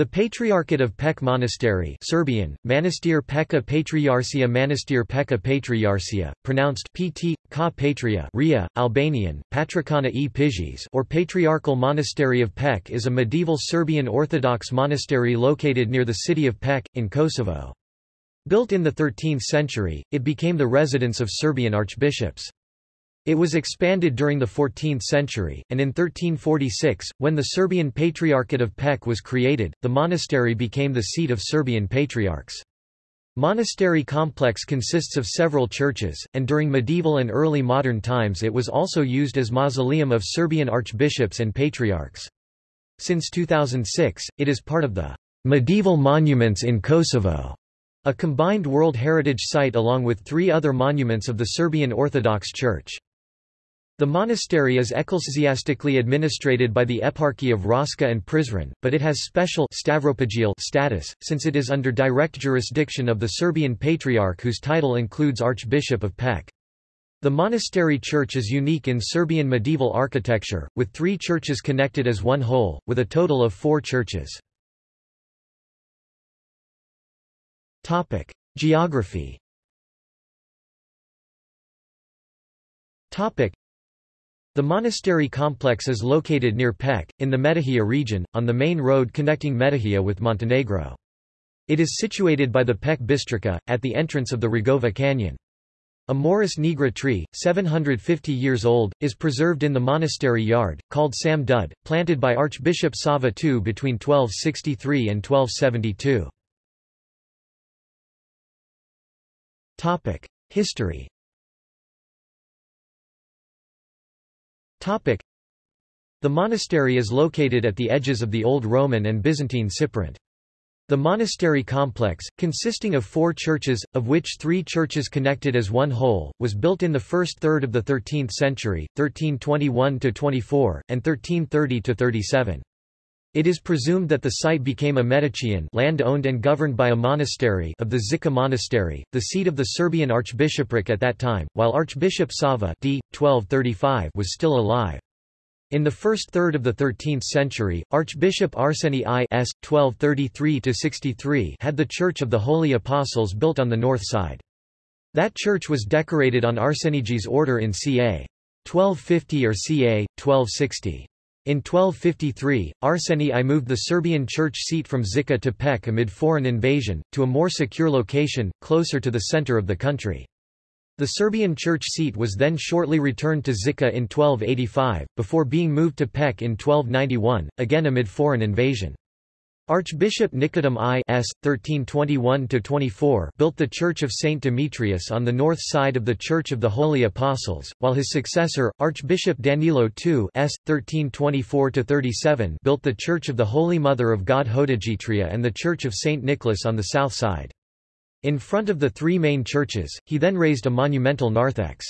The Patriarchate of Pec Monastery Serbian, Manastir Peka Patriarcia Manastir Peka Patriarcia, pronounced pt. ka patria Ria, Albanian, Patrikana e Pizhis or Patriarchal Monastery of Pec is a medieval Serbian Orthodox monastery located near the city of Pec, in Kosovo. Built in the 13th century, it became the residence of Serbian archbishops. It was expanded during the 14th century, and in 1346, when the Serbian Patriarchate of Pec was created, the monastery became the seat of Serbian patriarchs. Monastery complex consists of several churches, and during medieval and early modern times it was also used as mausoleum of Serbian archbishops and patriarchs. Since 2006, it is part of the Medieval Monuments in Kosovo, a combined World Heritage Site along with three other monuments of the Serbian Orthodox Church. The monastery is ecclesiastically administrated by the Eparchy of Raška and Prizren, but it has special status, since it is under direct jurisdiction of the Serbian Patriarch whose title includes Archbishop of Pec. The monastery church is unique in Serbian medieval architecture, with three churches connected as one whole, with a total of four churches. Geography the monastery complex is located near Pec, in the Metohija region, on the main road connecting Metohija with Montenegro. It is situated by the Pec Bistrica, at the entrance of the Rugova Canyon. A Morus nigra tree, 750 years old, is preserved in the monastery yard, called Sam Dud, planted by Archbishop Sava II between 1263 and 1272. History The monastery is located at the edges of the Old Roman and Byzantine Siparant. The monastery complex, consisting of four churches, of which three churches connected as one whole, was built in the first third of the 13th century, 1321–24, and 1330–37. It is presumed that the site became a metochion land owned and governed by a monastery of the Zika monastery, the seat of the Serbian archbishopric at that time, while Archbishop Sava d. 1235 was still alive. In the first third of the 13th century, Archbishop Arseni I s. 1233 had the Church of the Holy Apostles built on the north side. That church was decorated on Arsenije's order in ca. 1250 or ca. 1260. In 1253, Arseni I moved the Serbian church seat from Zika to Pec amid foreign invasion, to a more secure location, closer to the center of the country. The Serbian church seat was then shortly returned to Zika in 1285, before being moved to Pec in 1291, again amid foreign invasion. Archbishop Nikodim I s. 1321–24 built the Church of St. Demetrius on the north side of the Church of the Holy Apostles, while his successor, Archbishop Danilo II s. 1324–37 built the Church of the Holy Mother of God Hodegetria and the Church of St. Nicholas on the south side. In front of the three main churches, he then raised a monumental narthex.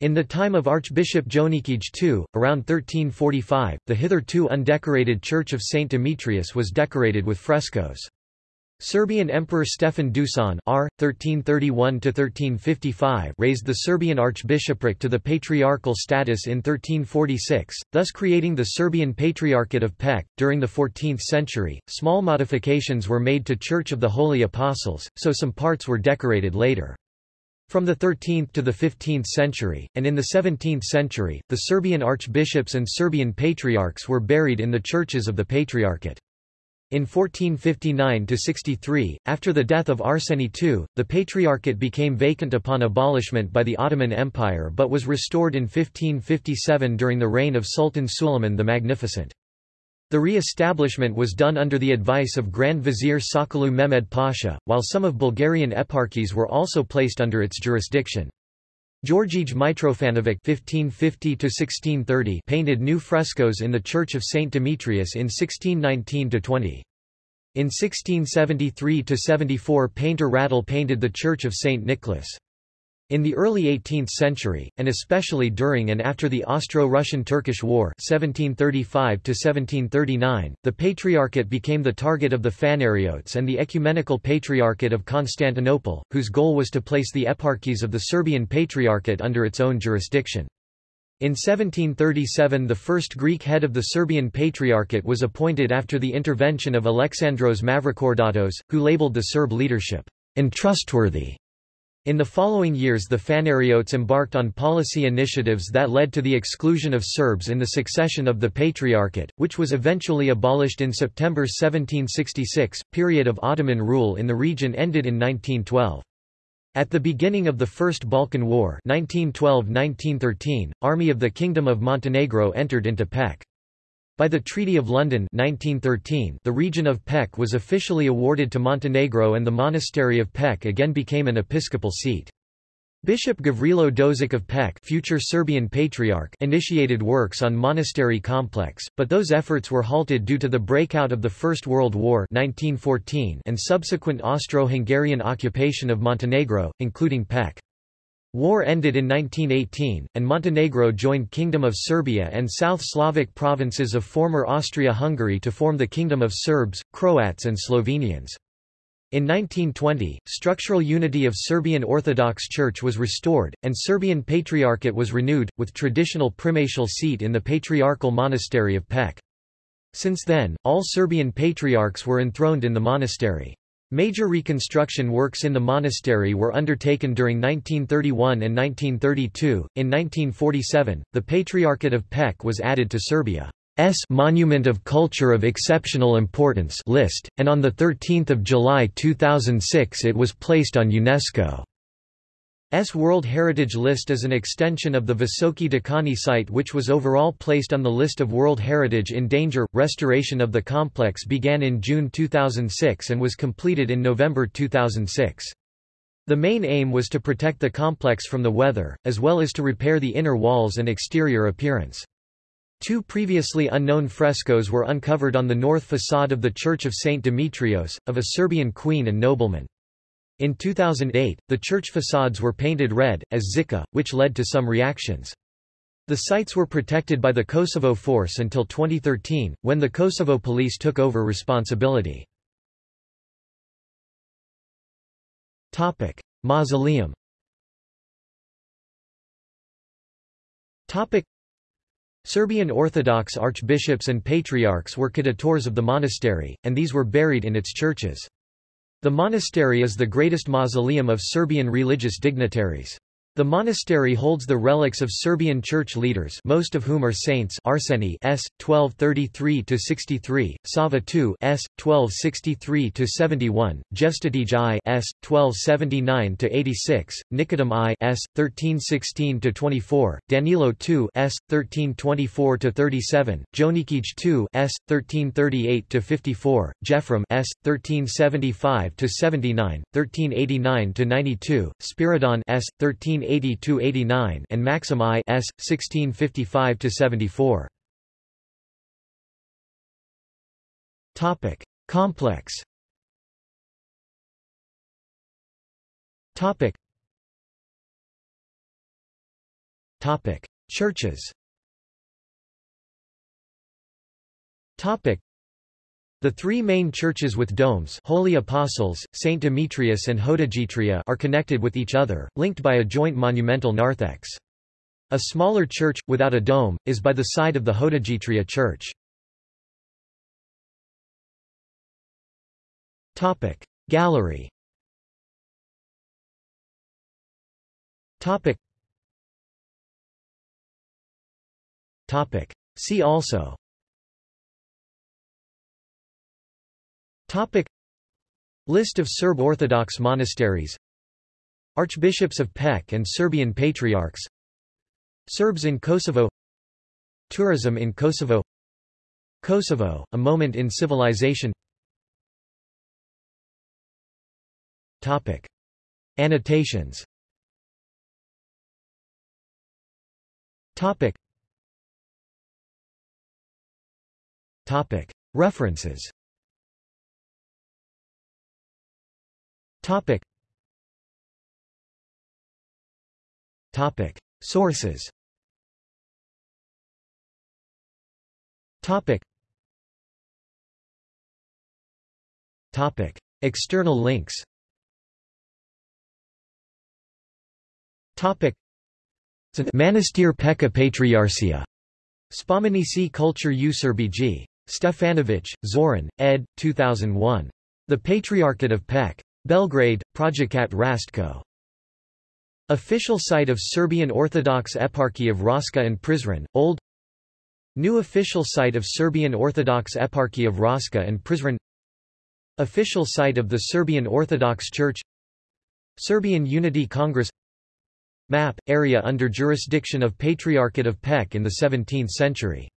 In the time of Archbishop Jonikij II, around 1345, the hitherto undecorated Church of St. Demetrius was decorated with frescoes. Serbian Emperor Stefan Dusan R. 1331 raised the Serbian archbishopric to the patriarchal status in 1346, thus creating the Serbian Patriarchate of Pec. During the 14th century, small modifications were made to Church of the Holy Apostles, so some parts were decorated later. From the 13th to the 15th century, and in the 17th century, the Serbian archbishops and Serbian patriarchs were buried in the churches of the Patriarchate. In 1459–63, after the death of Arseni II, the Patriarchate became vacant upon abolishment by the Ottoman Empire but was restored in 1557 during the reign of Sultan Suleiman the Magnificent. The re-establishment was done under the advice of Grand Vizier Sokollu Mehmed Pasha, while some of Bulgarian eparchies were also placed under its jurisdiction. Georgij Mitrofanovic (1550–1630) painted new frescoes in the Church of Saint Demetrius in 1619–20. In 1673–74 painter Radul painted the Church of Saint Nicholas. In the early 18th century, and especially during and after the Austro-Russian-Turkish War 1735 the Patriarchate became the target of the Phanariotes and the Ecumenical Patriarchate of Constantinople, whose goal was to place the eparchies of the Serbian Patriarchate under its own jurisdiction. In 1737 the first Greek head of the Serbian Patriarchate was appointed after the intervention of Alexandros Mavrokordatos, who labeled the Serb leadership, untrustworthy. In the following years the Phanariotes embarked on policy initiatives that led to the exclusion of Serbs in the succession of the Patriarchate, which was eventually abolished in September 1766. Period of Ottoman rule in the region ended in 1912. At the beginning of the First Balkan War 1912–1913, Army of the Kingdom of Montenegro entered into Pec. By the Treaty of London 1913, the region of Pec was officially awarded to Montenegro and the monastery of Pec again became an episcopal seat. Bishop Gavrilo Dožić of Pec future Serbian Patriarch initiated works on monastery complex, but those efforts were halted due to the breakout of the First World War 1914 and subsequent Austro-Hungarian occupation of Montenegro, including Pec. War ended in 1918, and Montenegro joined Kingdom of Serbia and South Slavic provinces of former Austria-Hungary to form the Kingdom of Serbs, Croats and Slovenians. In 1920, structural unity of Serbian Orthodox Church was restored, and Serbian Patriarchate was renewed, with traditional primatial seat in the Patriarchal Monastery of Pec. Since then, all Serbian patriarchs were enthroned in the monastery. Major reconstruction works in the monastery were undertaken during 1931 and 1932. In 1947, the Patriarchate of Pec was added to Serbia's Monument of Culture of Exceptional Importance list, and on 13 July 2006 it was placed on UNESCO. S World Heritage List is an extension of the Visoki Dekani site which was overall placed on the list of World Heritage in Danger. Restoration of the complex began in June 2006 and was completed in November 2006. The main aim was to protect the complex from the weather, as well as to repair the inner walls and exterior appearance. Two previously unknown frescoes were uncovered on the north facade of the Church of St. Demetrios, of a Serbian queen and nobleman. In 2008, the church facades were painted red, as Zika, which led to some reactions. The sites were protected by the Kosovo Force until 2013, when the Kosovo police took over responsibility. Topic: Mausoleum. Topic: Serbian Orthodox archbishops and patriarchs were cadators of the monastery, and these were buried in its churches. The monastery is the greatest mausoleum of Serbian religious dignitaries. The monastery holds the relics of Serbian church leaders most of whom are saints Arseni s. 1233–63, Sava II s. 1263–71, Jevstitij I s. 1279–86, Nikodim I s. 1316–24, Danilo II s. 1324–37, Jonikij II s. 1338–54, Jefrem s. 1375–79, 1389–92, Spiridon s. 13 1380–89 and Maxim I s. 1655–74. Topic: Complex. Topic. Topic: Churches. Topic. The three main churches with domes Holy Apostles, St. Demetrius and Hodegetria are connected with each other, linked by a joint monumental narthex. A smaller church, without a dome, is by the side of the Hodegetria church. Gallery See also Topic. List of Serb Orthodox monasteries. Archbishops of Pec and Serbian Patriarchs. Serbs in Kosovo. Tourism in Kosovo. Kosovo, a moment in civilization. Topic. Annotations. Topic. Topic. References Topic. Topic. Sources Topic. Topic. External links Topic. Manastir Peka Patriarchia. Spomenici Culture u Serbiji. Stefanovic, Zoran, ed. 2001. The Patriarchate of Pek. Belgrade, Projekat Rastko. Official site of Serbian Orthodox Eparchy of Raška and Prizren, Old. New official site of Serbian Orthodox Eparchy of Raška and Prizren. Official site of the Serbian Orthodox Church. Serbian Unity Congress. Map, area under jurisdiction of Patriarchate of Pek in the 17th century